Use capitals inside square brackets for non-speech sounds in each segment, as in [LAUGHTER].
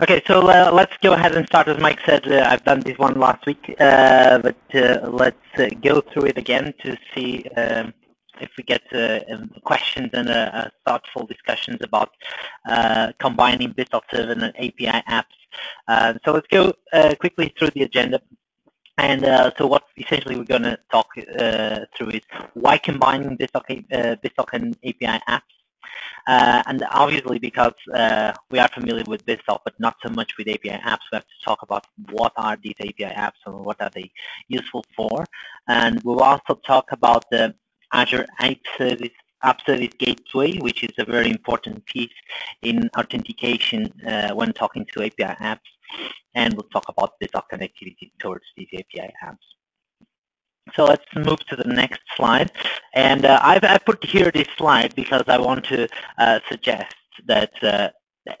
Okay, so uh, let's go ahead and start. As Mike said, uh, I've done this one last week, uh, but uh, let's uh, go through it again to see um, if we get uh, um, questions and thoughtful discussions about combining BizTalk Server and API apps. so let's go quickly through the agenda. And uh, so what essentially we're going to talk uh, through is why combining BizTalk, uh, and API apps and obviously, because uh, we are familiar with BizTalk, but not so much with API apps, we have to talk about what are these API apps and what are they useful for. And we'll also talk about the Azure App Service App Service Gateway, which is a very important piece in authentication uh, when talking to API apps. And we'll talk about BizTalk connectivity towards these API apps. So let's move to the next slide. And uh, I've, I put here this slide because I want to uh, suggest that uh,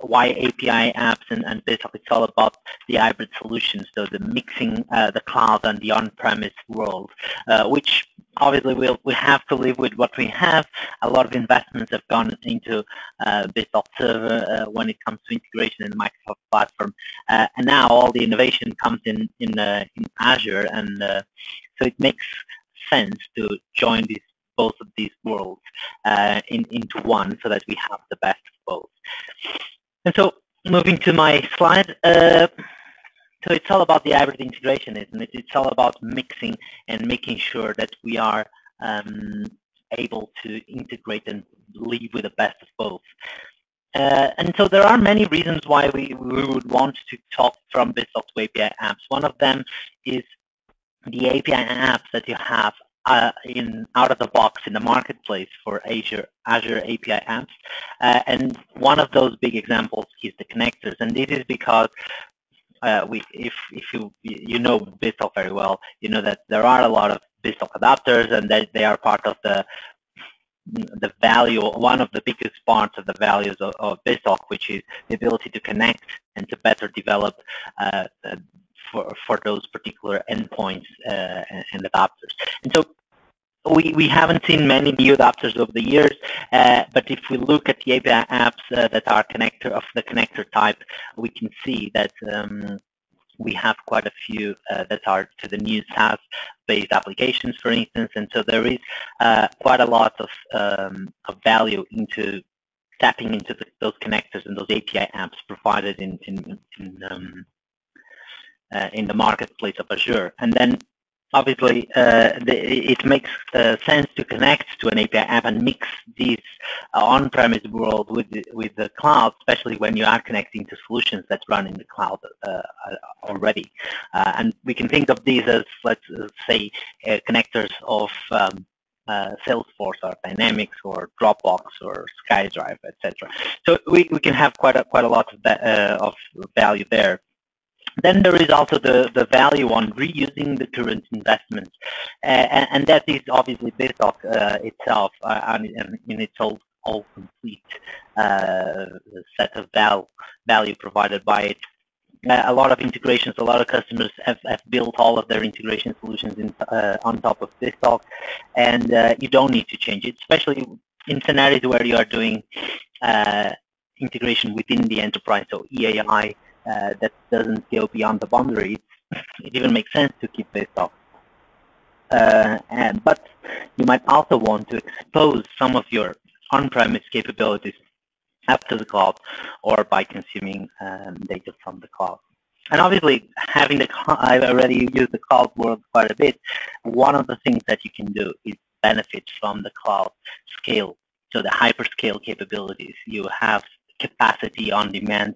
why API apps and, and basically it's all about the hybrid solutions, so the mixing uh, the cloud and the on-premise world, uh, which obviously we'll, we have to live with what we have. A lot of investments have gone into uh, BizTalk Server uh, when it comes to integration in the Microsoft platform, uh, and now all the innovation comes in in, uh, in Azure, and uh, so it makes sense to join these both of these worlds uh, in, into one so that we have the best of both. And so moving to my slide, uh, so it's all about the hybrid integration, isn't it? It's all about mixing and making sure that we are um, able to integrate and leave with the best of both. Uh, and so there are many reasons why we, we would want to talk from to API apps. One of them is the API apps that you have uh, in out of the box in the marketplace for Azure Azure API apps. Uh, and one of those big examples is the connectors. And this is because uh, we, if if you you know BizTalk very well, you know that there are a lot of BizTalk adapters, and that they are part of the the value, one of the biggest parts of the values of, of which is the ability to connect and to better develop uh, for, for those particular endpoints uh, and adapters. And so we, we haven't seen many new adapters over the years, uh, but if we look at the API apps uh, that are connector of the connector type, we can see that um, we have quite a few uh, that are to the new SaaS-based applications, for instance, and so there is uh, quite a lot of, um, of value into tapping into the, those connectors and those API apps provided in, in, in um, in the marketplace of Azure. And then obviously uh, the, it makes uh, sense to connect to an API app and mix this uh, on-premise world with with the cloud, especially when you are connecting to solutions that run in the cloud uh, already. Uh, and we can think of these as, let's say, connectors of um, uh, Salesforce or Dynamics or Dropbox or SkyDrive, etc. So we, we can have quite a quite a lot of, uh, of value there. Then there is also the, the value on reusing the current investments, uh, and, and, that is obviously BizTalk uh, itself uh, and, and in its all, all complete uh, set of val value provided by it. Uh, a lot of integrations, a lot of customers have, have built all of their integration solutions in, uh, on top of BizTalk, and you don't need to change it, especially in scenarios where you are doing integration within the enterprise, so EAI, uh, that doesn't go beyond the boundaries, it even makes sense to keep BizTalk. Uh, and, but you might also want to expose some of your on-premise capabilities up to the cloud or by consuming um, data from the cloud. And obviously, having the I've already used the cloud world quite a bit. One of the things that you can do is benefit from the cloud scale. So the hyperscale capabilities. You have capacity on demand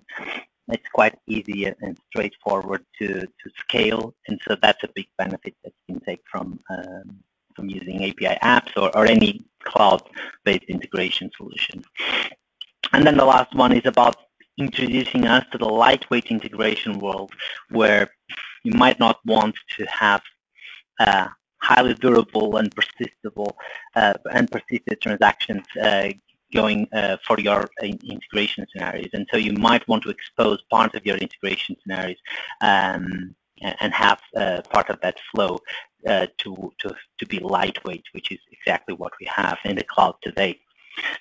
it's quite easy and straightforward to, to scale. And so that's a big benefit that you can take from, um, from using API apps or, or any cloud-based integration solution. And then the last one is about introducing us to the lightweight integration world where you might not want to have uh, highly durable and uh, and persistent transactions uh, going uh, for your integration scenarios. And so you might want to expose part of your integration scenarios um, and have uh, part of that flow uh, to, to, to be lightweight, which is exactly what we have in the cloud today.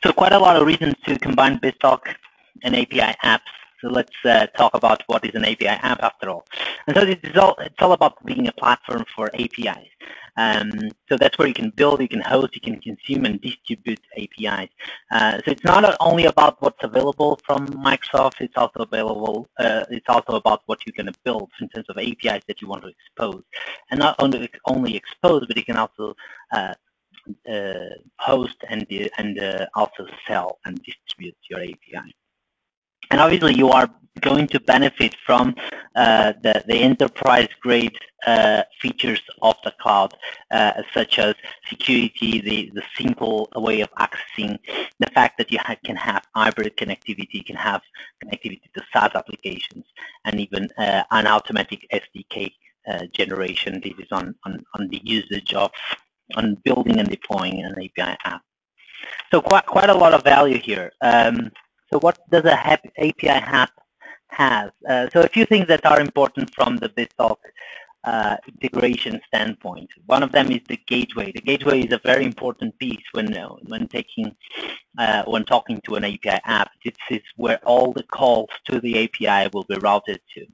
So quite a lot of reasons to combine BizTalk and API app. So let's uh, talk about what is an API app after all. And so it's all, it's all about being a platform for APIs. Um, so that's where you can build, you can host, you can consume and distribute APIs. Uh, so it's not only about what's available from Microsoft, it's also available, uh, it's also about what you're going to build in terms of APIs that you want to expose. And not only, only expose, but you can also uh, uh, host and, and uh, also sell and distribute your API. And obviously you are going to benefit from uh, the, the enterprise-grade uh, features of the cloud, uh, such as security, the, the simple way of accessing, the fact that you ha can have hybrid connectivity, you can have connectivity to SaaS applications, and even uh, an automatic SDK uh, generation. This is on, on, on the usage of on building and deploying an API app. So quite, quite a lot of value here. Um, so what does a API app have? Uh, so a few things that are important from the BizTalk uh, integration standpoint. One of them is the gateway. The gateway is a very important piece when uh, when taking uh, when talking to an API app. This is where all the calls to the API will be routed to.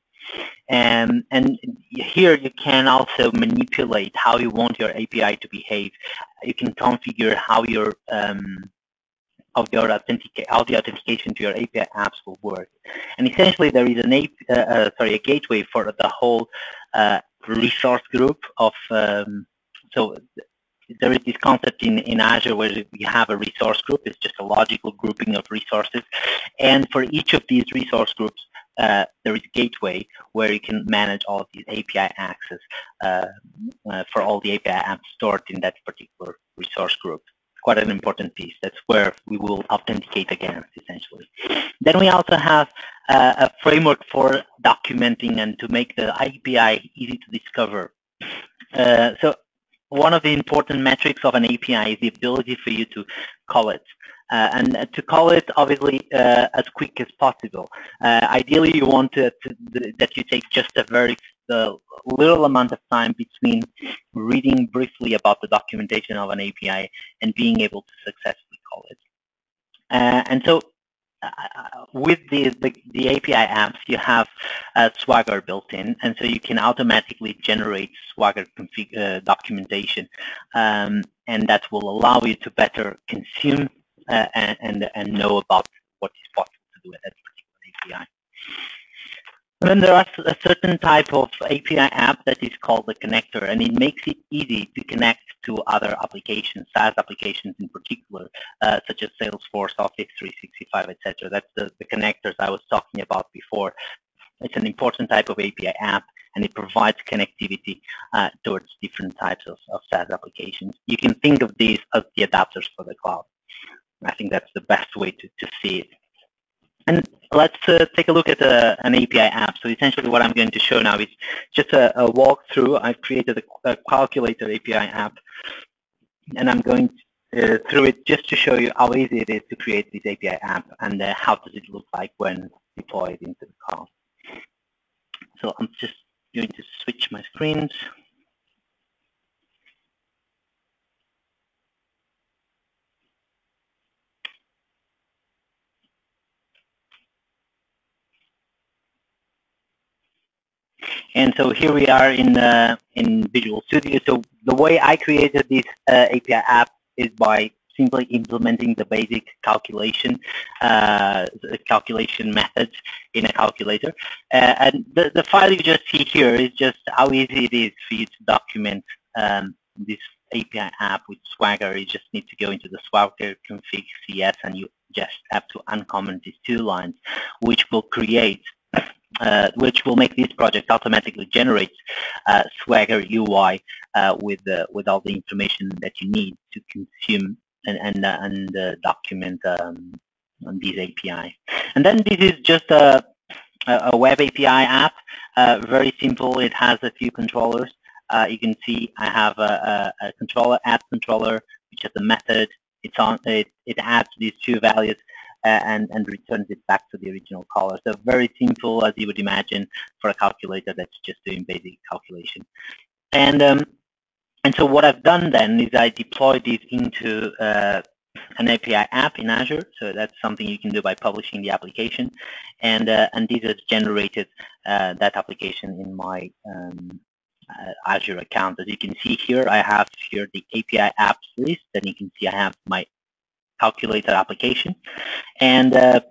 Um, and here you can also manipulate how you want your API to behave. You can configure how your um, your how the authentication to your API apps will work. And essentially, there is an uh, uh, sorry a gateway for the whole uh, resource group of. Um, so there is this concept in, in Azure where we have a resource group. It's just a logical grouping of resources. And for each of these resource groups, uh, there is a gateway where you can manage all of these API access uh, uh, for all the API apps stored in that particular resource group. Quite an important piece. That's where we will authenticate against, essentially. Then we also have uh, a framework for documenting and to make the API easy to discover. Uh, so one of the important metrics of an API is the ability for you to call it. Uh, and uh, to call it obviously uh, as quick as possible. Uh, ideally, you want to, to, that you take just a very little amount of time between reading briefly about the documentation of an API and being able to successfully call it. Uh, and so uh, with the, the, the, API apps, you have uh, Swagger built in, and so you can automatically generate Swagger config, uh, documentation, um, and that will allow you to better consume uh, and, and, and know about what is possible to do with that particular API. Then there are a certain type of API app that is called the connector, and it makes it easy to connect to other applications, SaaS applications in particular, uh, such as Salesforce, Office 365, etc. That's the, the connectors I was talking about before. It's an important type of API app, and it provides connectivity uh, towards different types of, of SaaS applications. You can think of these as the adapters for the cloud. I think that's the best way to, to see it. And let's uh, take a look at uh, an API app. So essentially what I'm going to show now is just a, a walkthrough. I've created a, a, calculator API app, and I'm going uh, through it just to show you how easy it is to create this API app and uh, how does it look like when deployed into the cloud. So I'm just going to switch my screens. And so here we are in uh, in Visual Studio. So the way I created this uh, API app is by simply implementing the basic calculation uh, calculation methods in a calculator. Uh, and the, the file you just see here is just how easy it is for you to document um, this API app with Swagger. You just need to go into the Swagger config CS and you just have to uncomment these two lines, which will create uh, which will make this project automatically generate uh, Swagger UI uh, with with all the information that you need to consume and and uh, and uh, document um, on these API. And then this is just a a web API app, uh, very simple. It has a few controllers. you can see I have a, a, a controller, add controller, which has a method. It's on it. It adds these two values and, and returns it back to the original caller. So very simple, as you would imagine, for a calculator that's just doing basic calculation. And um, and so what I've done then is I deployed this into uh, an API app in Azure. So that's something you can do by publishing the application. And, uh, and this has generated uh, that application in my um, uh, Azure account. As you can see here, I have here the API apps list, and you can see I have my calculator application. And uh,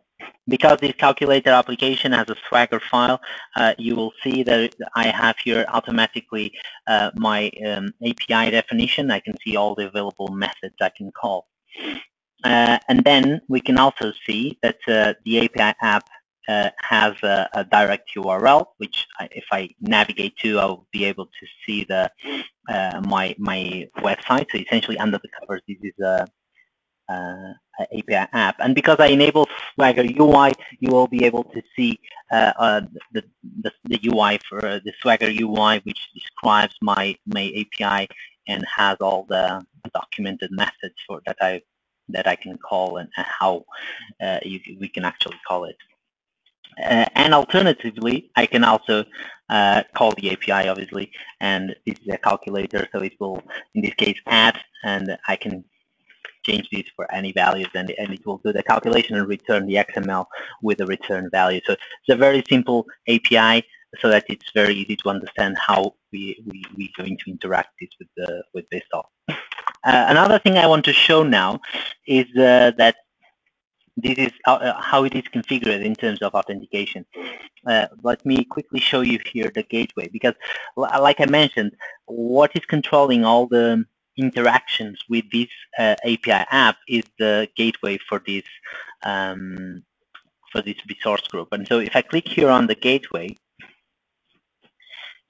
because this calculator application has a Swagger file, uh, you will see that I have here automatically uh, my um, API definition. I can see all the available methods I can call. Uh, and then we can also see that uh, the API app uh, has a, a, direct URL, which I, if I navigate to, I'll be able to see the my my website. So essentially, under the covers, this is a, a, API app. And because I enable Swagger UI, you will be able to see uh, uh, the, the, the UI for the Swagger UI, which describes my my API and has all the documented methods for that I that I can call and, how uh, you, we can actually call it. Uh, and alternatively, I can also uh, call the API, obviously, and this is a calculator, so it will, in this case, add, and I can change these for any values, and, and it will do the calculation and return the XML with the return value. So it's a very simple API, so that it's very easy to understand how we, we, we're going to interact this with, the, with BizTalk. Uh, another thing I want to show now is uh, that this is how, uh, how, it is configured in terms of authentication. Uh, let me quickly show you here the gateway because like I mentioned, what is controlling all the interactions with this uh, API app is the gateway for this um, for this resource group. And so if I click here on the gateway,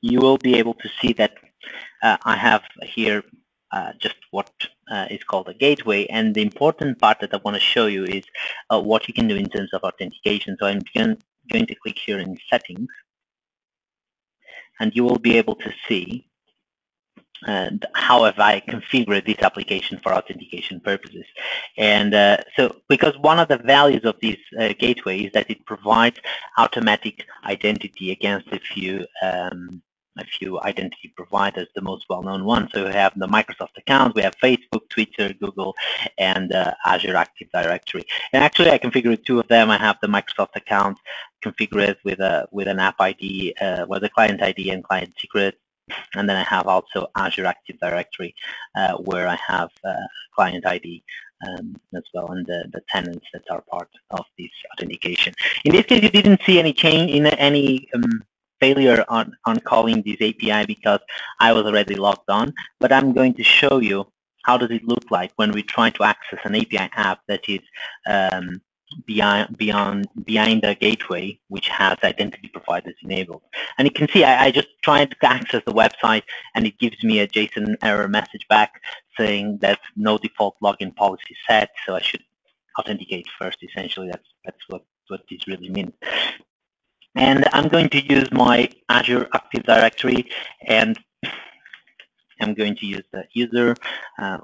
you will be able to see that uh, I have here uh, just what uh, is called a gateway. And the important part that I want to show you is uh, what you can do in terms of authentication. So I'm going, going to click here in settings and you will be able to see and how have I configured this application for authentication purposes. And uh, so because one of the values of this uh, gateway is that it provides automatic identity against a few um, a few identity providers, the most well-known ones. So we have the Microsoft account, we have Facebook, Twitter, Google, and uh, Azure Active Directory. And actually, I configured two of them. I have the Microsoft account configured with a with an app ID, uh, with a client ID and client secret. And then I have also Azure Active Directory, uh, where I have uh, client ID um, as well and the, the tenants that are part of this authentication. In this case, you didn't see any change in any um, failure on, on calling this API because I was already logged on, but I'm going to show you how does it look like when we try to access an API app that is um, beyond, beyond, behind the gateway, which has identity providers enabled. And you can see I, I just tried to access the website and it gives me a JSON error message back saying that no default login policy set, so I should authenticate first. Essentially, that's, that's what, what this really means. And I'm going to use my Azure Active Directory and I'm going to use the user. Uh,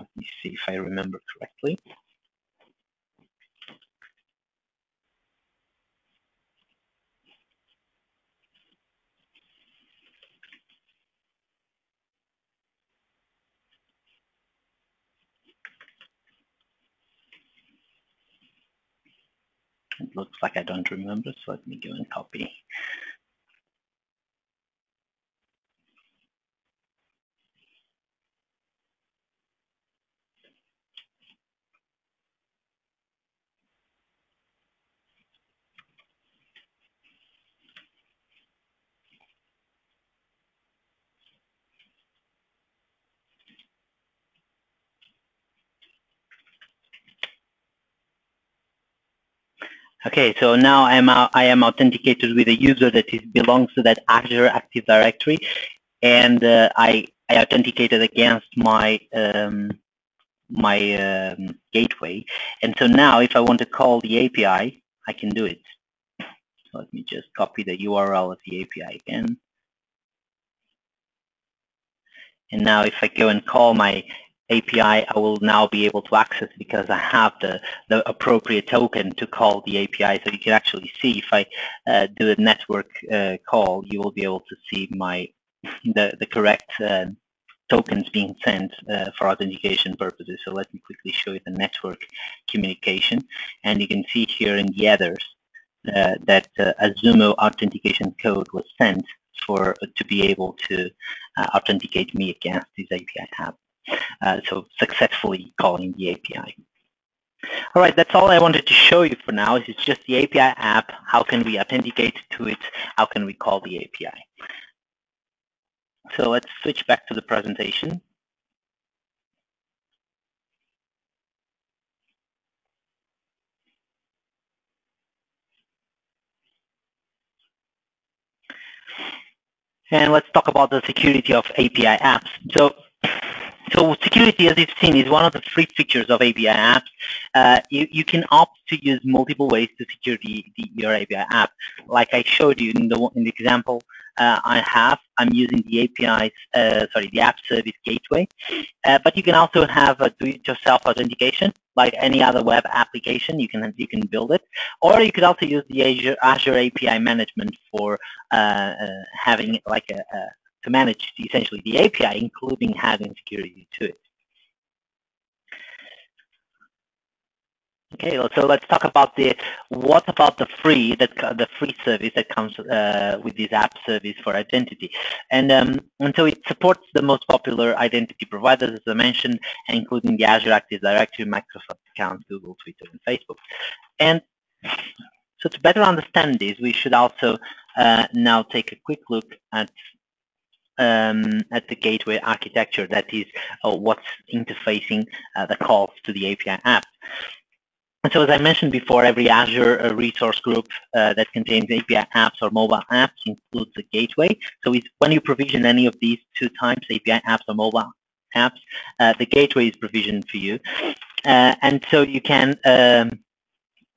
let me see if I remember correctly. It looks like I don't remember, so let me go and copy. Okay, so now I am I am authenticated with a user that is, belongs to that Azure Active Directory, and uh, I I authenticated against my um, my um, gateway. And so now, if I want to call the API, I can do it. Let me just copy the URL of the API again. And now, if I go and call my API I will now be able to access because I have the, the appropriate token to call the API. So you can actually see if I uh, do a network uh, call, you will be able to see my the, the correct uh, tokens being sent uh, for authentication purposes. So let me quickly show you the network communication. And you can see here in the headers uh, that uh, a Zumo authentication code was sent for to be able to authenticate me against this API app. Uh, so successfully calling the API. All right, that's all I wanted to show you for now. It's just the API app. How can we authenticate to it? How can we call the API? So let's switch back to the presentation. And let's talk about the security of API apps. So so security, as you've seen, is one of the free features of API apps. Uh, you, you can opt to use multiple ways to secure the, the, your API app. Like I showed you in the, in the example uh, I have, I'm using the API's, uh, sorry, the app service gateway. Uh, but you can also have a do-it-yourself authentication, like any other web application. You can you can build it, or you could also use the Azure, Azure API management for uh, uh, having like a, a to manage essentially the API, including having security to it. Okay, so let's talk about the what about the free that the free service that comes uh, with this app service for identity, and um, and so it supports the most popular identity providers as I mentioned, including the Azure Active Directory, Microsoft accounts, Google, Twitter, and Facebook. And so to better understand this, we should also uh, now take a quick look at um, at the gateway architecture that is uh, what's interfacing uh, the calls to the API app. So as I mentioned before, every Azure uh, resource group uh, that contains API apps or mobile apps includes a gateway. So when you provision any of these two types, API apps or mobile apps, uh, the gateway is provisioned for you. Uh, and so you can um,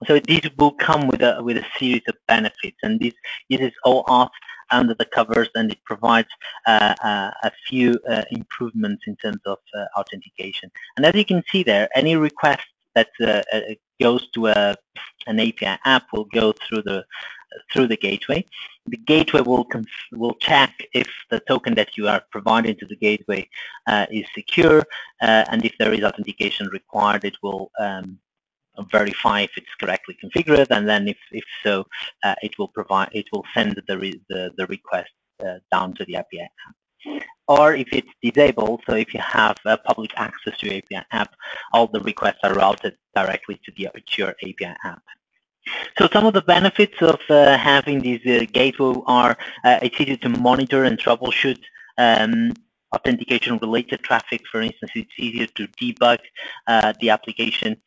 so this will come with a with a series of benefits, and this this is all off under the covers, and it provides uh, uh, a few uh, improvements in terms of uh, authentication. And as you can see there, any request that uh, uh, goes to a, an API app will go through the through the gateway. The gateway will will check if the token that you are providing to the gateway is secure, and if there is authentication required, it will um, verify if it's correctly configured, and then if, if so, uh, it will provide, it will send the, re, the, the request uh, down to the API app. Or if it's disabled, so if you have uh, public access to API app, all the requests are routed directly to, the, to your API app. So some of the benefits of uh, having these uh, gateway are uh, it's easy to monitor and troubleshoot um, authentication related traffic. For instance, it's easier to debug uh, the application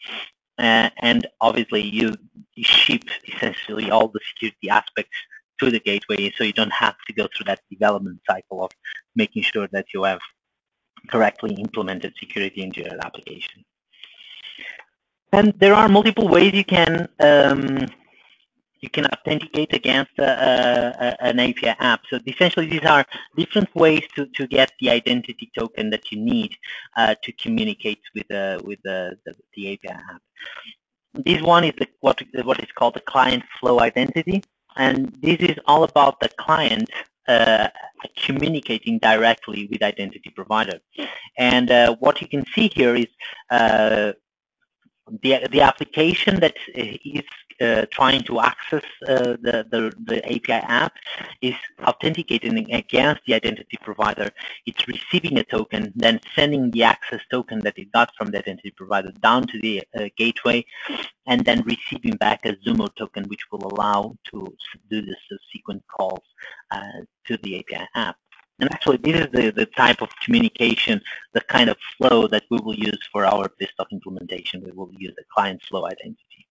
uh, and obviously you, you ship essentially all the security aspects to the gateway so you don't have to go through that development cycle of making sure that you have correctly implemented security into your application. And there are multiple ways you can um, you can authenticate against an API app. So essentially, these are different ways to, to get the identity token that you need uh, to communicate with uh, with the, the, the, API app. This one is the, what what is called the client flow identity, and this is all about the client uh, communicating directly with identity provider. And uh, what you can see here is uh, the the application that is uh, trying to access uh, the, the, the API app is authenticating against the identity provider. It's receiving a token, then sending the access token that it got from the identity provider down to the uh, gateway, and then receiving back a Zumo token, which will allow to do the subsequent calls uh, to the API app. And actually, this is the, the type of communication, the kind of flow that we will use for our BizTalk implementation. We will use the client flow identity.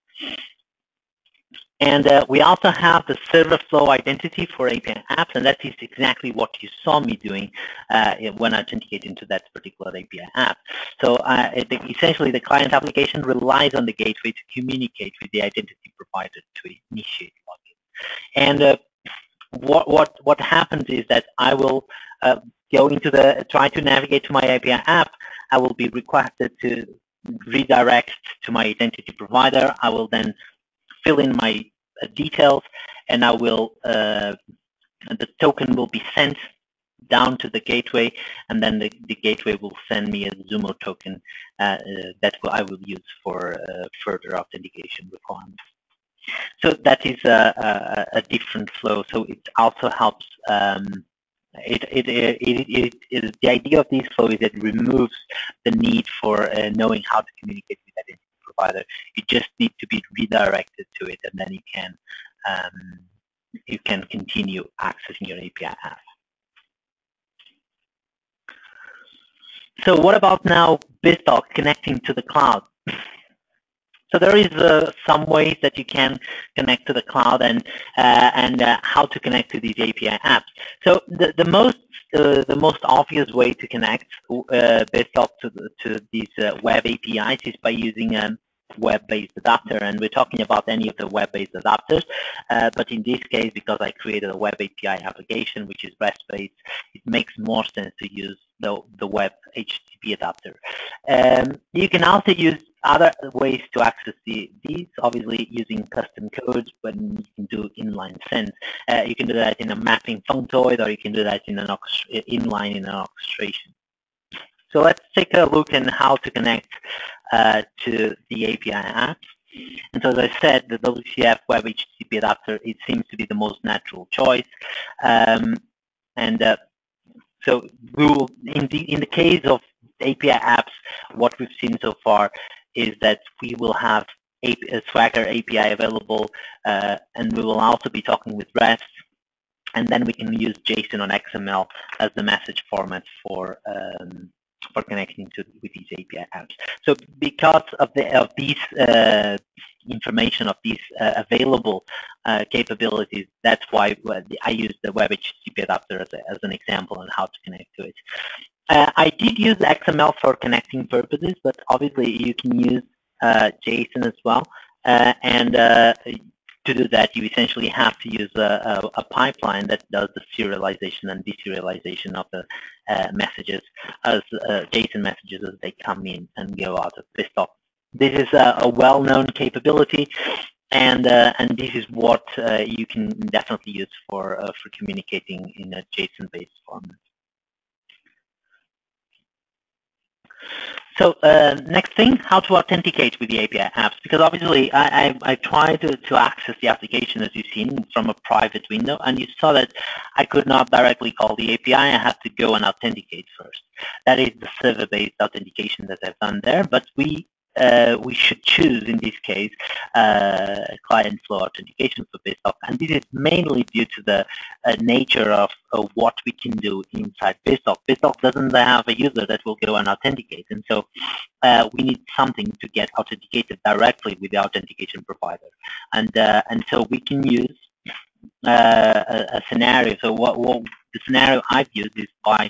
And uh, we also have the server flow identity for API apps, and that is exactly what you saw me doing uh, when I authenticated into that particular API app. So uh, it, essentially, the client application relies on the gateway to communicate with the identity provider to initiate login. And uh, what what what happens is that I will uh, go into the try to navigate to my API app. I will be requested to redirect to my identity provider. I will then fill in my uh, details, and I will uh, the token will be sent down to the gateway, and then the, the gateway will send me a Zumo token uh, that will, I will use for further authentication requirements. So that is a, a, a, different flow. So it also helps. Um, it, it, it, it, the idea of this flow is it removes the need for uh, knowing how to communicate with identity provider. You just need to be redirected to it, and then you can um, you can continue accessing your API app. So what about now BizTalk connecting to the cloud? So there is uh, some ways that you can connect to the cloud and uh, and uh, how to connect to these API apps. So the, the most uh, the most obvious way to connect uh, BizTalk to to these uh, web APIs is by using um, web-based adapter and we're talking about any of the web-based adapters uh, but in this case because I created a web API application which is REST-based it makes more sense to use the, the web HTTP adapter. Um, you can also use other ways to access the, these, obviously using custom codes, but you can do inline send. Uh, you can do that in a mapping functoid or you can do that in an inline in an orchestration. So let's take a look at how to connect uh, to the API apps. And so as I said, the WCF Web HTTP adapter, it seems to be the most natural choice. Um, and uh, so we will, in the, in the case of API apps, what we've seen so far is that we will have a, a Swagger API available, uh, and we will also be talking with REST, and then we can use JSON on XML as the message format for um, for connecting to with these API apps. So because of the of these uh, information of these uh, available uh, capabilities, that's why I use the Web HTTP adapter as, a, as an example on how to connect to it. Uh, I did use XML for connecting purposes, but obviously you can use uh, JSON as well. Uh, and to do that, you essentially have to use a, a, a, pipeline that does the serialization and deserialization of the uh, messages as uh, JSON messages as they come in and go out of BizTalk. This is a, a well-known capability, and uh, and this is what uh, you can definitely use for uh, for communicating in a JSON-based format. So uh, next thing, how to authenticate with the API apps, because obviously I, I, I tried to, to access the application as you've seen from a private window, and you saw that I could not directly call the API. I had to go and authenticate first. That is the server-based authentication that I've done there, but we uh, we should choose in this case uh, client flow authentication for BizTalk. And this is mainly due to the uh, nature of, what we can do inside BizTalk. BizTalk doesn't have a user that will go and authenticate. And so uh, we need something to get authenticated directly with the authentication provider. And, uh, and so we can use uh, a, a, scenario. So what, what the scenario I've used is by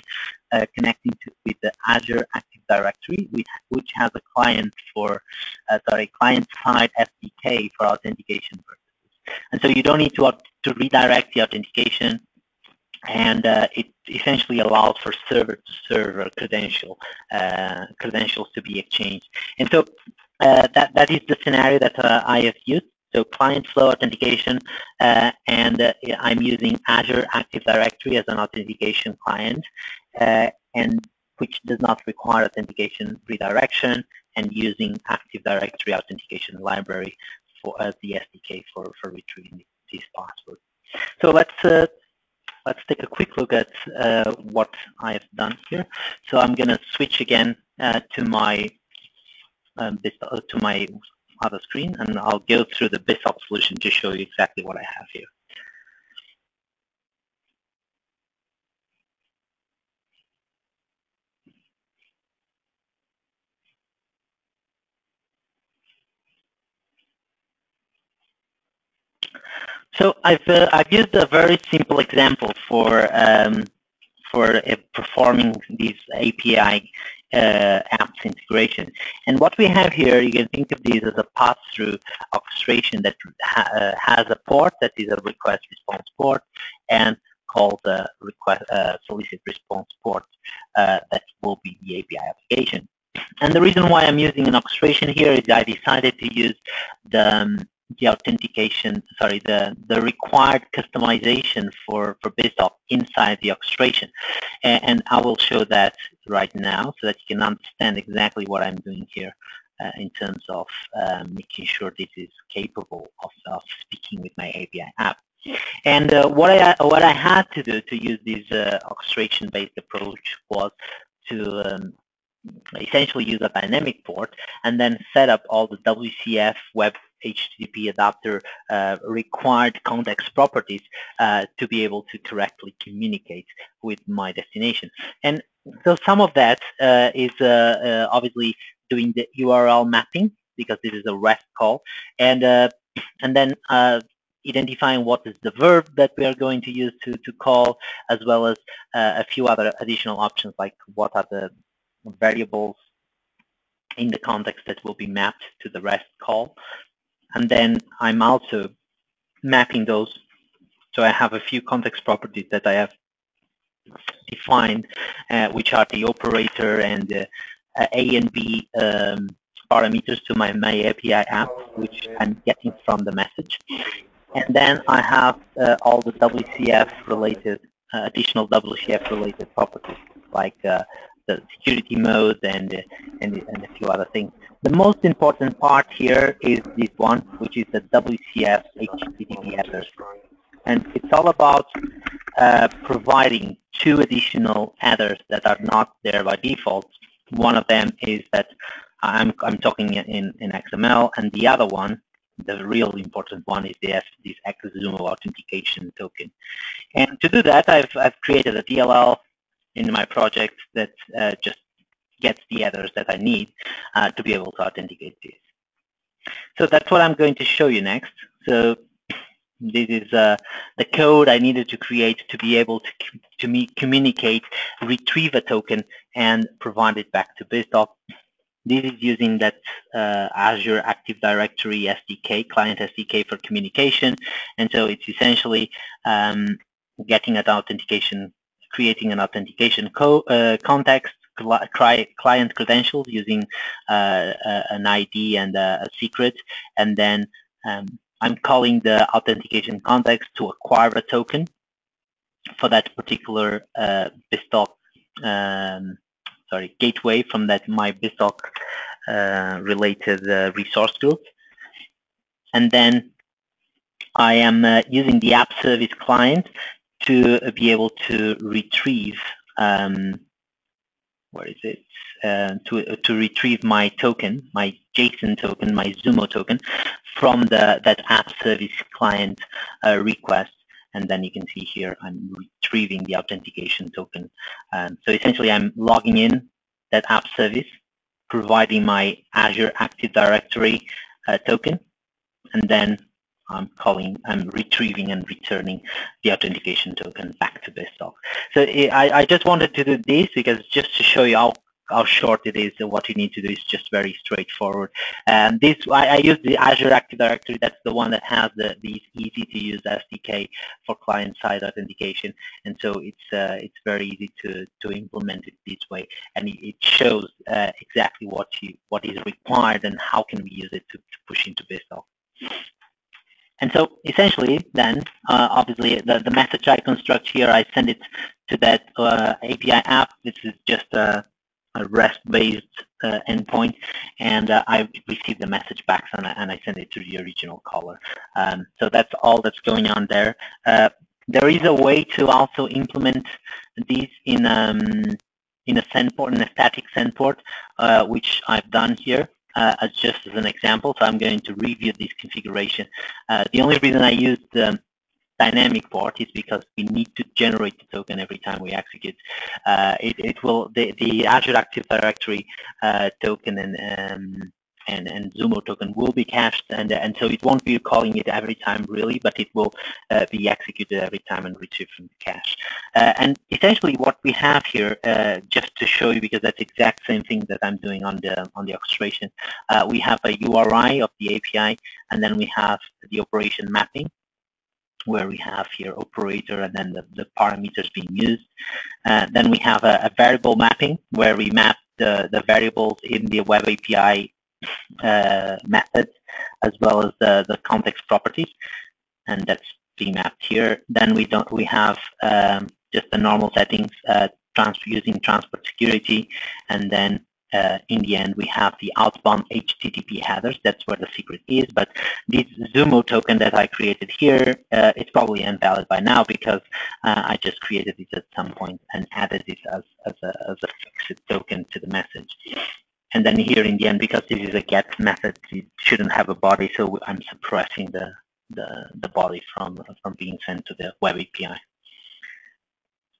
uh, connecting to, with the Azure Active Directory, which, which has a client for, uh, sorry, client-side SDK for authentication purposes. And so you don't need to, to redirect the authentication, and uh, it essentially allows for server-to-server credential uh, credentials to be exchanged. And so uh, that that is the scenario that uh, I have used. So client flow authentication, uh, and uh, I'm using Azure Active Directory as an authentication client, uh, and which does not require authentication redirection, and using Active Directory authentication library for as the SDK for for retrieving these passwords. So let's uh, let's take a quick look at uh, what I have done here. So I'm going to switch again uh, to my um, uh, to my other screen, and I'll go through the BizTalk solution to show you exactly what I have here. So I've uh, I've used a very simple example for um, for uh, performing these API uh, apps integration. And what we have here, you can think of these as a pass-through orchestration that ha uh, has a port that is a request response port and called the request uh, solicit response port uh, that will be the API application. And the reason why I'm using an orchestration here is I decided to use the um, the authentication, sorry, the, the required customization for, for BizTalk inside the orchestration. And, and, I will show that right now so that you can understand exactly what I'm doing here uh, in terms of uh, making sure this is capable of, of speaking with my API app. And uh, what I what I had to do to use this uh, orchestration-based approach was to um, essentially use a dynamic port and then set up all the WCF web HTTP adapter uh, required context properties uh, to be able to correctly communicate with my destination. And so some of that uh, is uh, uh, obviously doing the URL mapping because this is a REST call, and uh, and then identifying what is the verb that we are going to use to, to call, as well as a few other additional options like what are the variables in the context that will be mapped to the REST call. And then I'm also mapping those. So I have a few context properties that I have defined, uh, which are the operator and uh, A and B um, parameters to my, my API app, which I'm getting from the message. And then I have uh, all the WCF related, uh, additional WCF related properties, like uh, the security mode and, and, and a few other things. The most important part here is this one, which is the WCF HTTP headers. And it's all about uh, providing two additional headers that are not there by default. One of them is that I'm, I'm talking in, in XML, and the other one, the real important one, is this, this XZumo authentication token. And to do that, I've, I've created a DLL in my project that uh, just gets the headers that I need uh, to be able to authenticate this. So that's what I'm going to show you next. So this is uh, the code I needed to create to be able to, to me communicate, retrieve a token, and provide it back to BizTalk. This is using that uh, Azure Active Directory SDK, client SDK for communication. And so it's essentially um, getting an authentication creating an authentication co uh, context, client credentials using uh, an ID and a, secret, and then um, I'm calling the authentication context to acquire a token for that particular uh, BizTalk, um, sorry, gateway from that my BizTalk uh, related uh, resource group. And then I am uh, using the app service client to be able to retrieve um, where is it? Uh, to to retrieve my token, my JSON token, my Zumo token from the that app service client uh, request, and then you can see here I'm retrieving the authentication token. Um, so essentially, I'm logging in that app service, providing my Azure Active Directory uh, token, and then I'm calling, I'm retrieving and returning the authentication token back to BizTalk. So I, I just wanted to do this because just to show you how how short it is and what you need to do is just very straightforward. And this, I, I, use the Azure Active Directory. That's the one that has the these easy to use SDK for client-side authentication, and so it's uh, it's very easy to to implement it this way, and it, shows uh, exactly what you what is required and how can we use it to, to push into BizTalk. And so essentially then, uh, obviously the, the message I construct here, I send it to that uh, API app. This is just a, a REST-based uh, endpoint, and uh, I receive the message back and I, and I, send it to the original caller. Um, so that's all that's going on there. Uh, there is a way to also implement these in um, in a send port, in a static send port, uh, which I've done here as just as an example. So I'm going to review this configuration. Uh, the only reason I use the dynamic port is because we need to generate the token every time we execute. Uh, it, it, will the, the Azure Active Directory uh, token and um, and, and Zumo token will be cached, and, and so it won't be calling it every time really, but it will uh, be executed every time and retrieved from the cache. Uh, and essentially what we have here, uh, just to show you, because that's exact same thing that I'm doing on the on the orchestration, uh, we have a URI of the API, and then we have the operation mapping, where we have here operator and then the, the parameters being used. Uh, then we have a, a, variable mapping where we map the, the variables in the web API uh, methods as well as the, the context properties, and that's being mapped here. Then we don't we have um, just the normal settings uh, using transport security, and then uh, in the end, we have the outbound HTTP headers. That's where the secret is. But this Zumo token that I created here, uh, it's probably invalid by now because uh, I just created it at some point and added it as, as, a, as a fixed token to the message. And then here in the end, because this is a get method, it shouldn't have a body, so I'm suppressing the, the, the body from, from being sent to the web API.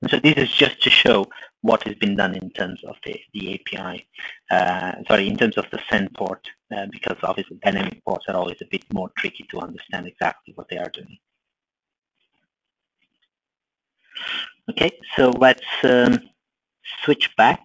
And so this is just to show what has been done in terms of the, the API, uh, sorry, in terms of the send port, uh, because obviously dynamic ports are always a bit more tricky to understand exactly what they are doing. Okay, so let's um, switch back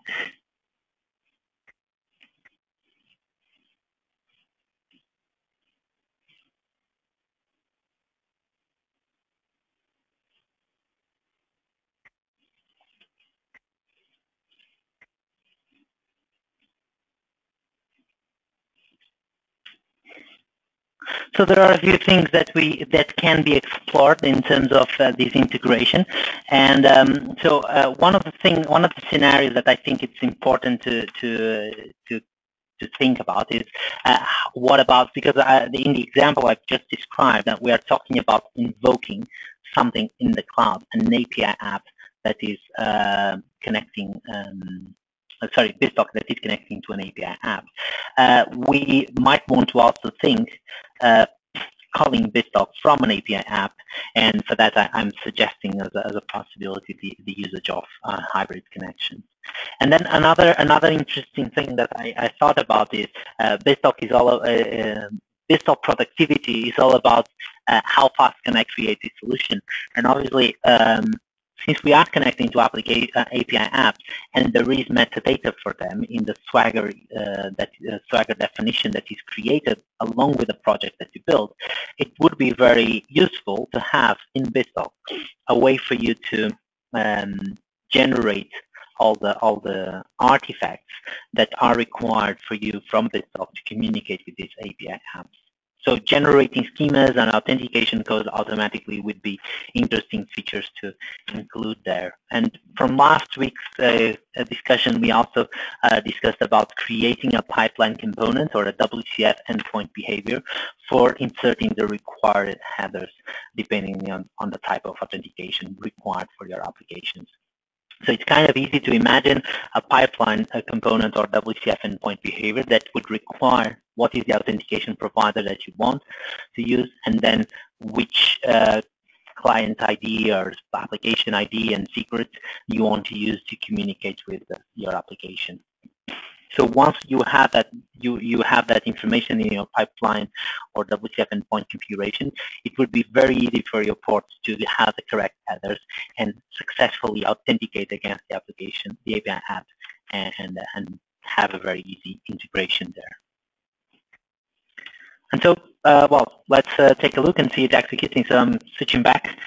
So there are a few things that we that can be explored in terms of uh, this integration, and um, so uh, one of the thing, one of the scenarios that I think it's important to to to to think about is uh, what about because uh, in the example I've just described that we are talking about invoking something in the cloud, an API app that is uh, connecting um, sorry, BizTalk that is connecting to an API app. Uh, we might want to also think uh, calling BizTalk from an API app, and for that I, am suggesting as a, as a, possibility the, the usage of uh, hybrid connections. And then another another interesting thing that I, I thought about is uh, BizTalk is all uh, uh BizTalk productivity is all about uh, how fast can I create a solution, and obviously um, since we are connecting to application, uh, API apps and there is metadata for them in the Swagger uh, that uh, Swagger definition that is created along with the project that you build, it would be very useful to have in BizTalk a way for you to um, generate all the all the artifacts that are required for you from BizTalk to communicate with these API apps. So generating schemas and authentication codes automatically would be interesting features to include there. And from last week's uh, discussion, we also uh, discussed about creating a pipeline component or a WCF endpoint behavior for inserting the required headers depending on, on the type of authentication required for your applications. So it's kind of easy to imagine a pipeline a component or WCF endpoint behavior that would require what is the authentication provider that you want to use and then which uh, client ID or application ID and secret you want to use to communicate with your application. So once you have that, you, you have that information in your pipeline or WCF endpoint configuration, it would be very easy for your ports to have the correct headers and successfully authenticate against the application, the API app, and, and, have a very easy integration there. And so, uh, well, let's uh, take a look and see it executing. So I'm switching back,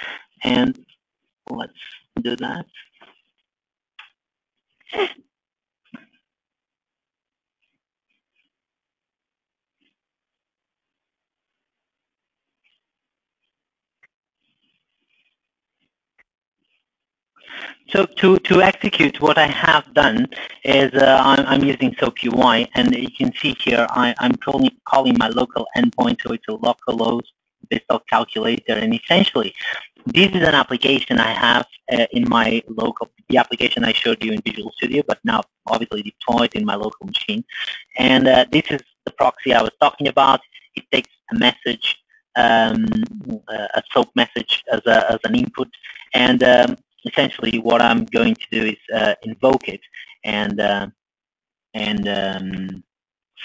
and let's do that. So to, to execute what I have done is uh, I'm, I'm, using SOAP UI and you can see here I, am calling, calling my local endpoint so it's a local localhost BizTalk calculator and essentially this is an application I have uh, in my local, the application I showed you in Visual Studio but now obviously deployed in my local machine and uh, this is the proxy I was talking about. It takes a message um, a SOAP message as, a, as an input and um, essentially what I'm going to do is uh, invoke it and uh, and um,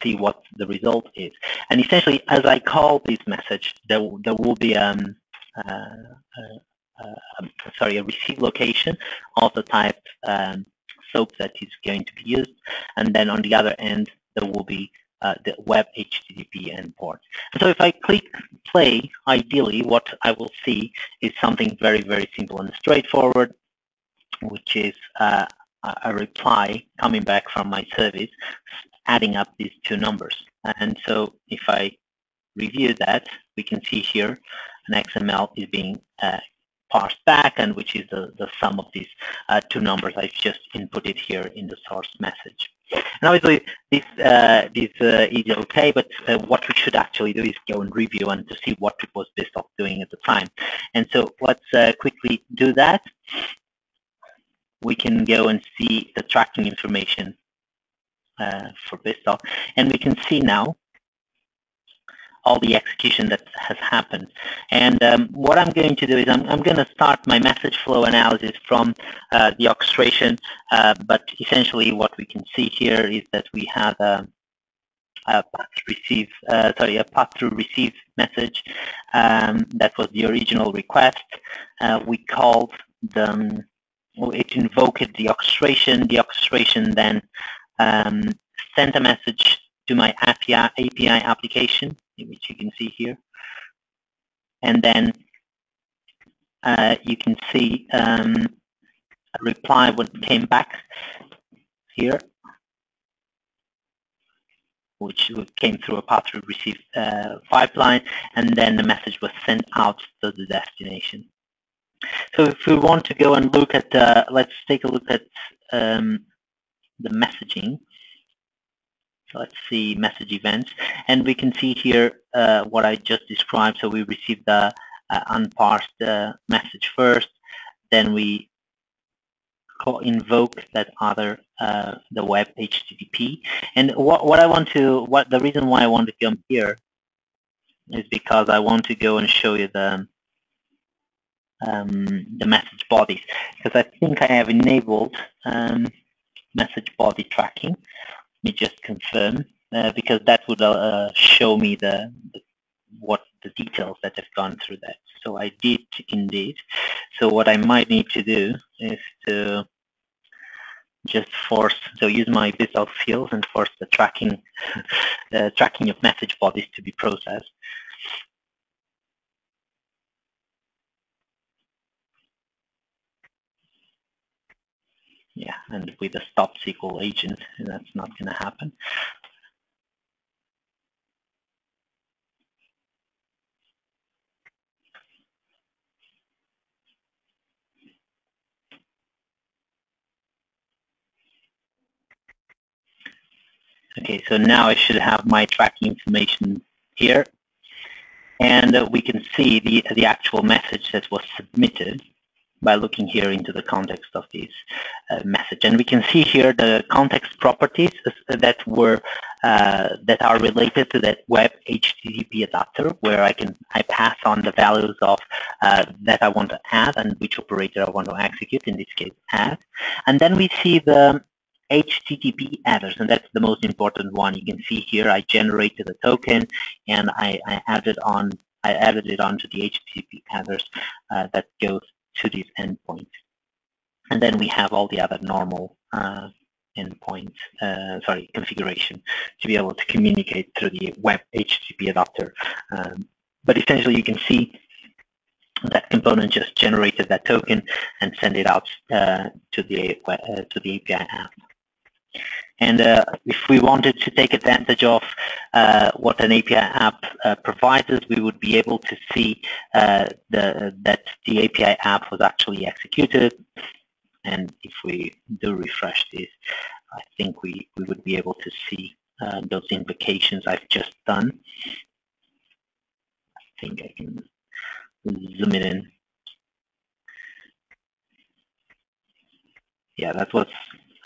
see what the result is. And essentially, as I call this message, there there will be um, uh, uh, uh sorry a receive location of the type um, SOAP that is going to be used, and then on the other end there will be uh, the web HTTP endpoint. so if I click play, ideally what I will see is something very, very simple and straightforward, which is uh, a reply coming back from my service, adding up these two numbers. And so if I review that, we can see here an XML is being uh, parsed back and which is the, the sum of these uh, two numbers I've just inputted here in the source message. And obviously this, uh, this uh, is okay, but uh, what we should actually do is go and review and to see what was BizTalk doing at the time. And so let's uh, quickly do that. We can go and see the tracking information uh, for BizTalk, and we can see now all the execution that has happened. And um, what I'm going to do is I'm, I'm, going to start my message flow analysis from uh, the orchestration, uh, but essentially what we can see here is that we have a, a path receive, uh, sorry, a pass through receive message. Um, that was the original request. Uh, we called the, um, it invoked the orchestration. The orchestration then um, sent a message to my API, API application which you can see here. And then uh, you can see um, a reply what came back here, which came through a pass through receive uh, pipeline, and then the message was sent out to the destination. So if we want to go and look at, uh, let's take a look at um, the messaging. Let's see message events. And we can see here uh, what I just described. So we received the uh, unparsed uh, message first. Then we invoke that other, uh, the web HTTP. And what, what I want to, what the reason why I want to come here is because I want to go and show you the, um, the message bodies. Because I think I have enabled um, message body tracking me just confirm uh, because that would uh, show me the, the, what the details that have gone through that. So I did indeed. So what I might need to do is to just force, so use my BizTalk fields and force the tracking, [LAUGHS] uh, tracking of message bodies to be processed. Yeah, and with a stop SQL agent, that's not going to happen. Okay, so now I should have my tracking information here. And uh, we can see the, the actual message that was submitted by looking here into the context of this uh, message. And we can see here the context properties that were uh, that are related to that web HTTP adapter, where I can I pass on the values of uh, that I want to add and which operator I want to execute. In this case, add. And then we see the HTTP headers, and that's the most important one. You can see here I generated a token and I, I added on I added it onto the HTTP headers uh, that goes to this endpoint. And then we have all the other normal uh, endpoint, uh, sorry, configuration to be able to communicate through the web HTTP adapter. Um, but essentially you can see that component just generated that token and send it out uh, to the uh, to the API app. And uh, if we wanted to take advantage of uh, what an API app uh, provides us, we would be able to see uh, the, that the API app was actually executed. And if we do refresh this, I think we, we would be able to see uh, those invocations I've just done. I think I can zoom it in. Yeah, that was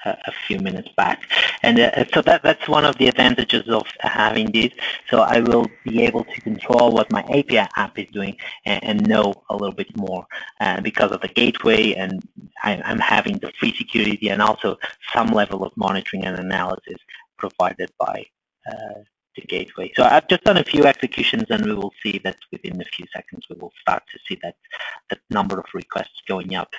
a, few minutes back. And uh, so that, that's one of the advantages of having this. So I will be able to control what my API app is doing and, and know a little bit more uh, because of the gateway and I, am having the free security and also some level of monitoring and analysis provided by uh, the gateway. So I've just done a few executions and we will see that within a few seconds we will start to see that, that number of requests going up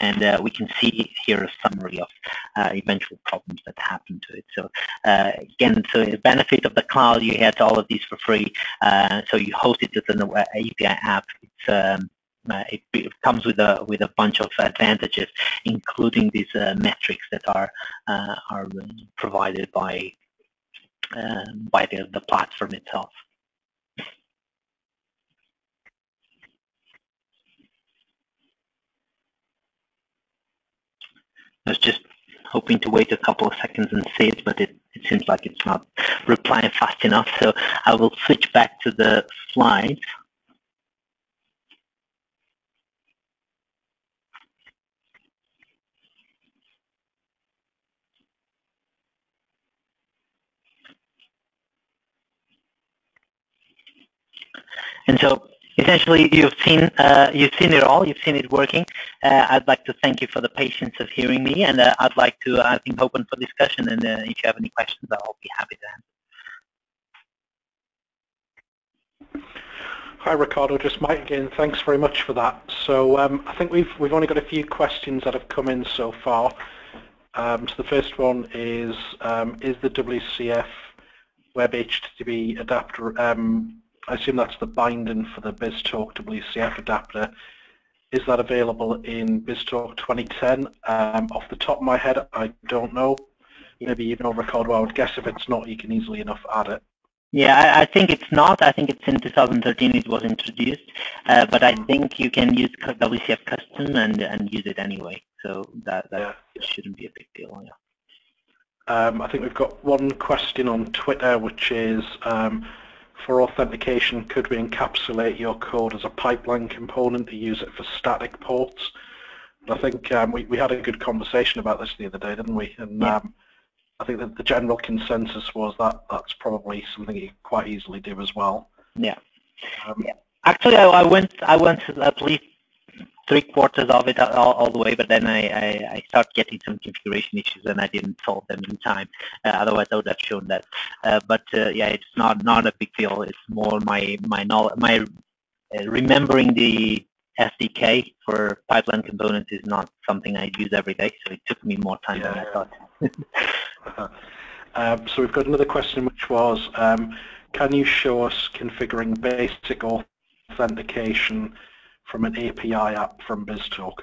and uh, we can see here a summary of uh, eventual problems that happened to it. So uh, again, so the benefit of the cloud, you get all of these for free. Uh, so you host it as an API app. Um, uh, it, it, comes with a with a bunch of advantages, including these uh, metrics that are are provided by uh, by the, the platform itself. I was just hoping to wait a couple of seconds and see it, but it, it seems like it's not replying fast enough. So I will switch back to the slides. And so essentially you've seen uh, you've seen it all. You've seen it working. Uh, I'd like to thank you for the patience of hearing me, and uh, I'd like to I think open for discussion. And uh, if you have any questions, I'll be happy to answer. Hi Ricardo, just Mike again. Thanks very much for that. So um, I think we've we've only got a few questions that have come in so far. Um, so the first one is um, is the WCF Web HTTP adapter um, I assume that's the binding for the BizTalk WCF adapter. Is that available in BizTalk 2010? Um, off the top of my head, I don't know. Maybe you know, Ricardo. I would guess if it's not, you can easily enough add it. Yeah, I, I, think it's not. I think it's in 2013 it was introduced, uh, but I hmm. think you can use WCF custom and and use it anyway. So that that yeah. shouldn't be a big deal. Yeah. Um, I think we've got one question on Twitter, which is um, for authentication, could we encapsulate your code as a pipeline component to use it for static ports? I think um, we, we had a good conversation about this the other day, didn't we? And yeah. um, I think that the general consensus was that that's probably something you could quite easily do as well. Yeah. Um, yeah. Actually, I, I, went I went at least three quarters of it all, all the way, but then I, I, I start getting some configuration issues and I didn't solve them in time. Uh, otherwise, I would have shown that. Uh, but uh, yeah, it's not not a big deal. It's more my my knowledge, my uh, remembering the SDK for pipeline components is not something I use every day, so it took me more time yeah. than I thought. [LAUGHS] um, so we've got another question, which was, um, can you show us configuring basic authentication from an API app from BizTalk?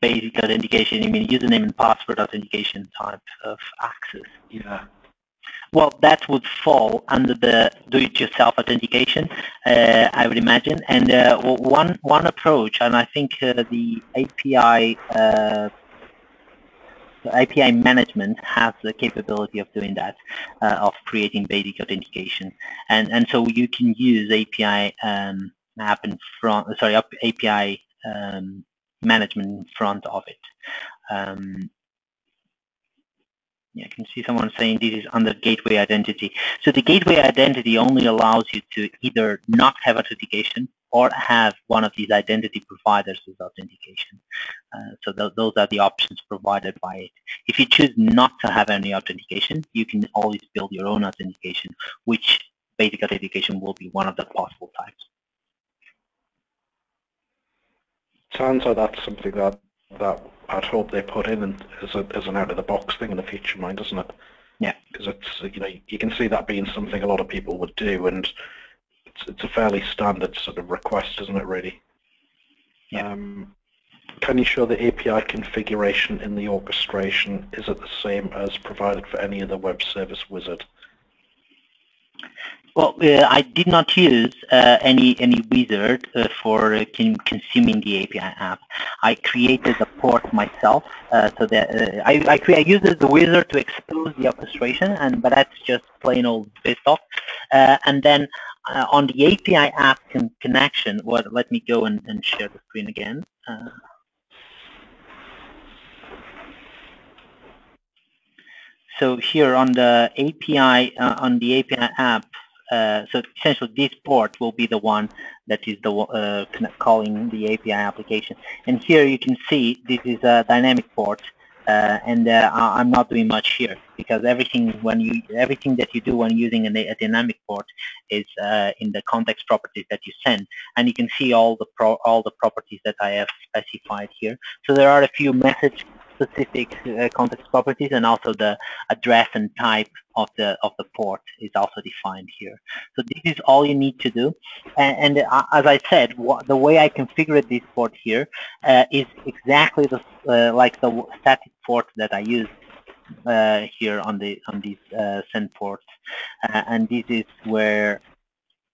Basic authentication, you mean username and password authentication type of access? Yeah. Well, that would fall under the do-it-yourself authentication, uh, I would imagine. And uh, one one approach, and I think uh, the API uh, API management has the capability of doing that, uh, of creating basic authentication. And, and so you can use API um, app in front, sorry, API um, management in front of it. Um, yeah, I can see someone saying this is under gateway identity. So the gateway identity only allows you to either not have authentication or have one of these identity providers as authentication. Uh, so th those are the options provided by it. If you choose not to have any authentication, you can always build your own authentication, which basic authentication will be one of the possible types. Sounds like that's something that that I'd hope they put in as, a, as an out-of-the-box thing in the future, mind, doesn't it? Yeah. Because it's you know you can see that being something a lot of people would do, and it's, it's a fairly standard sort of request, isn't it, really? Yeah. Um, can you show the API configuration in the orchestration? Is it the same as provided for any other web service wizard? Well, uh, I did not use uh, any any wizard uh, for uh, consuming the API app. I created a port myself, uh, so that uh, I I, I used the wizard to expose the orchestration, and but that's just plain old BizTalk. and then on the API app con connection, what, let me go and, and, share the screen again. So here on the API, on the API app, uh, so essentially this port will be the one that is the uh, calling the API application. And here you can see this is a dynamic port uh, and uh, I'm not doing much here because everything when you everything that you do when using a, a dynamic port is uh, in the context properties that you send, and you can see all the all the properties that I have specified here. So there are a few message specific uh, context properties and also the address and type of the of the port is also defined here. So this is all you need to do. And, and uh, as I said, the way I configured this port here uh, is exactly the, uh, like the static port that I use uh, here on the on these uh, send ports, and this is where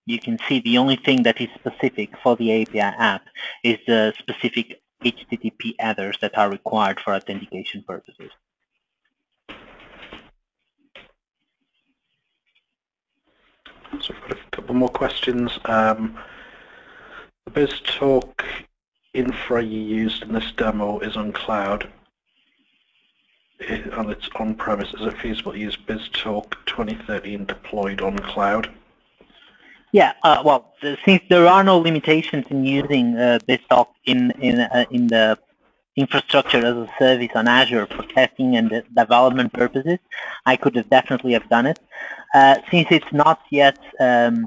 you can see the only thing that is specific for the API app is the specific HTTP headers that are required for authentication purposes. So we've got a couple more questions. Um, the BizTalk infra you used in this demo is on cloud and it's on-premise. Is it feasible to use BizTalk 2013 deployed on cloud? Yeah, uh, well, since there are no limitations in using uh, BizTalk in in uh, in the infrastructure as a service on Azure for testing and development purposes, I could have definitely have done it. Uh, since it's not yet um,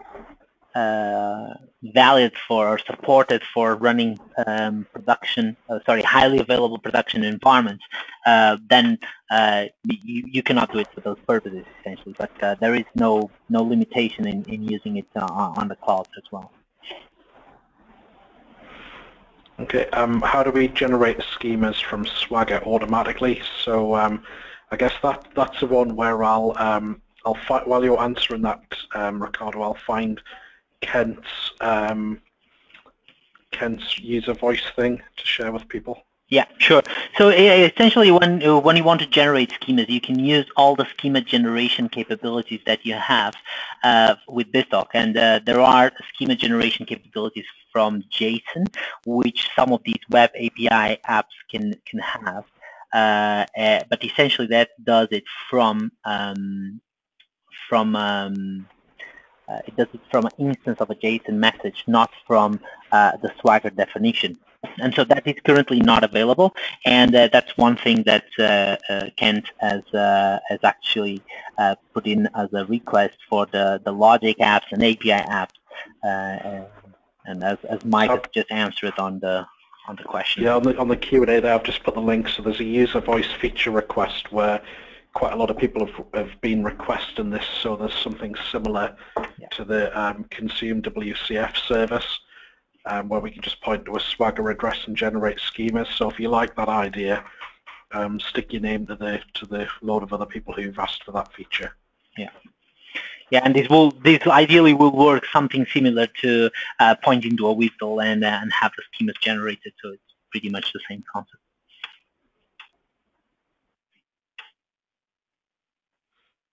valid for or supported for running um, production, uh, sorry, highly available production environments, uh, then uh, you, you cannot do it for those purposes essentially. But uh, there is no no limitation in, in using it uh, on the cloud as well. Okay, um, how do we generate schemas from Swagger automatically? So um, I guess that that's the one where I'll um, I'll while you're answering that, um, Ricardo, I'll find Kent's um, Kent's user voice thing to share with people? Yeah, sure. So essentially, when uh, when you want to generate schemas, you can use all the schema generation capabilities that you have uh, with BizTalk, and uh, there are schema generation capabilities from JSON, which some of these web API apps can can have. Uh, uh but essentially, that does it from um, from um, uh, it does it from an instance of a JSON message, not from uh, the Swagger definition. And so that is currently not available, and uh, that's one thing that uh, uh, Kent has uh, has actually put in as a request for the the logic apps and API apps, and as as Mike has just answered on the on the question. Yeah, on the on the Q and A there, I've just put the link. So there's a user voice feature request where quite a lot of people have, have been requesting this, so there's something similar yeah. to the um, consume WCF service um, where we can just point to a Swagger address and generate schemas. So if you like that idea, um, stick your name to the to the load of other people who've asked for that feature. Yeah. Yeah, and this will this ideally will work something similar to uh, pointing to a WSDL and uh, and have the schemas generated. So it's pretty much the same concept.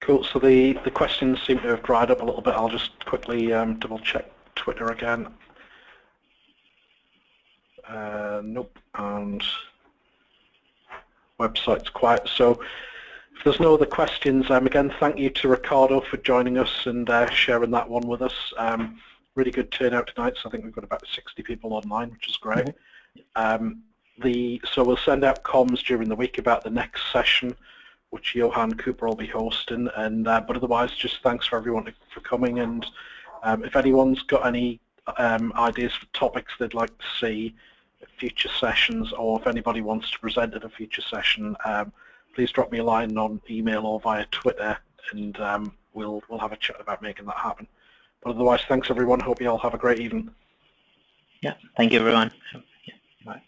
Cool. So the, the questions seem to have dried up a little bit. I'll just quickly um, double check Twitter again. Uh, nope. And website's quiet. So if there's no other questions, um, again, thank you to Ricardo for joining us and uh, sharing that one with us. Um, really good turnout tonight. So I think we've got about 60 people online, which is great. Mm -hmm. um, the so we'll send out comms during the week about the next session which Johan Cooper will be hosting. And uh, but otherwise, just thanks for everyone for coming. And um, if anyone's got any um, ideas for topics they'd like to see future sessions, or if anybody wants to present at a future session, um, please drop me a line on email or via Twitter, and um, we'll we'll have a chat about making that happen. But otherwise, thanks everyone. Hope you all have a great evening. Yeah, thank you everyone. Yeah, bye.